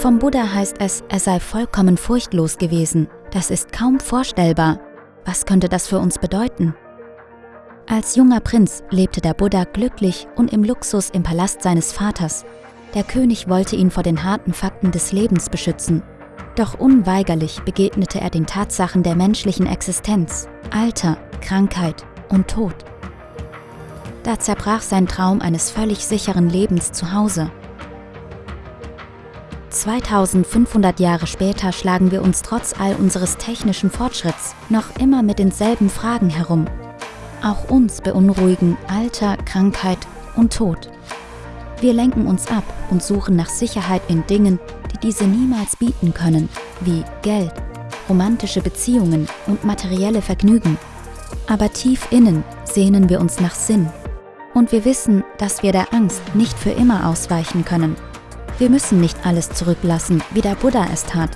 Vom Buddha heißt es, er sei vollkommen furchtlos gewesen. Das ist kaum vorstellbar. Was könnte das für uns bedeuten? Als junger Prinz lebte der Buddha glücklich und im Luxus im Palast seines Vaters. Der König wollte ihn vor den harten Fakten des Lebens beschützen. Doch unweigerlich begegnete er den Tatsachen der menschlichen Existenz, Alter, Krankheit und Tod. Da zerbrach sein Traum eines völlig sicheren Lebens zu Hause. 2500 Jahre später schlagen wir uns trotz all unseres technischen Fortschritts noch immer mit denselben Fragen herum. Auch uns beunruhigen Alter, Krankheit und Tod. Wir lenken uns ab und suchen nach Sicherheit in Dingen, die diese niemals bieten können, wie Geld, romantische Beziehungen und materielle Vergnügen. Aber tief innen sehnen wir uns nach Sinn. Und wir wissen, dass wir der Angst nicht für immer ausweichen können. Wir müssen nicht alles zurücklassen, wie der Buddha es tat.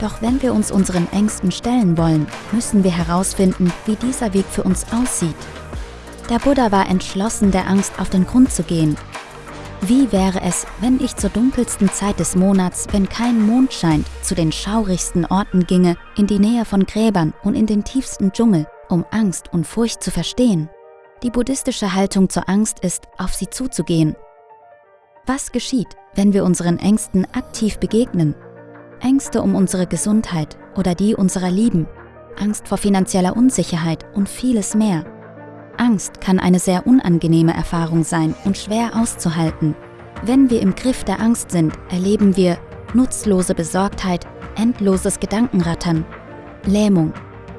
Doch wenn wir uns unseren Ängsten stellen wollen, müssen wir herausfinden, wie dieser Weg für uns aussieht. Der Buddha war entschlossen, der Angst auf den Grund zu gehen. Wie wäre es, wenn ich zur dunkelsten Zeit des Monats, wenn kein Mond scheint, zu den schaurigsten Orten ginge, in die Nähe von Gräbern und in den tiefsten Dschungel, um Angst und Furcht zu verstehen? Die buddhistische Haltung zur Angst ist, auf sie zuzugehen was geschieht, wenn wir unseren Ängsten aktiv begegnen? Ängste um unsere Gesundheit oder die unserer Lieben, Angst vor finanzieller Unsicherheit und vieles mehr. Angst kann eine sehr unangenehme Erfahrung sein und schwer auszuhalten. Wenn wir im Griff der Angst sind, erleben wir nutzlose Besorgtheit, endloses Gedankenrattern, Lähmung.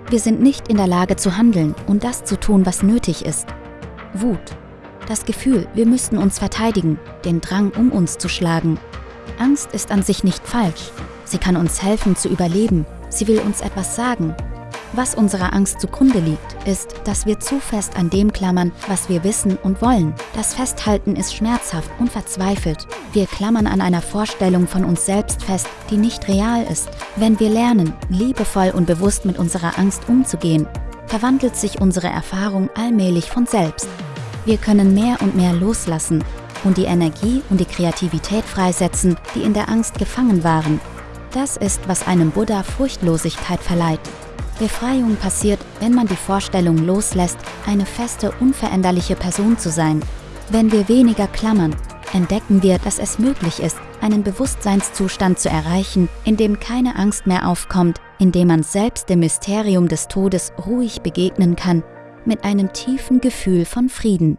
Wir sind nicht in der Lage zu handeln und das zu tun, was nötig ist. Wut, das Gefühl, wir müssten uns verteidigen, den Drang, um uns zu schlagen. Angst ist an sich nicht falsch. Sie kann uns helfen zu überleben. Sie will uns etwas sagen. Was unserer Angst zugrunde liegt, ist, dass wir zu fest an dem klammern, was wir wissen und wollen. Das Festhalten ist schmerzhaft und verzweifelt. Wir klammern an einer Vorstellung von uns selbst fest, die nicht real ist. Wenn wir lernen, liebevoll und bewusst mit unserer Angst umzugehen, verwandelt sich unsere Erfahrung allmählich von selbst. Wir können mehr und mehr loslassen und die Energie und die Kreativität freisetzen, die in der Angst gefangen waren. Das ist, was einem Buddha Furchtlosigkeit verleiht. Befreiung passiert, wenn man die Vorstellung loslässt, eine feste, unveränderliche Person zu sein. Wenn wir weniger klammern, entdecken wir, dass es möglich ist, einen Bewusstseinszustand zu erreichen, in dem keine Angst mehr aufkommt, in dem man selbst dem Mysterium des Todes ruhig begegnen kann mit einem tiefen Gefühl von Frieden.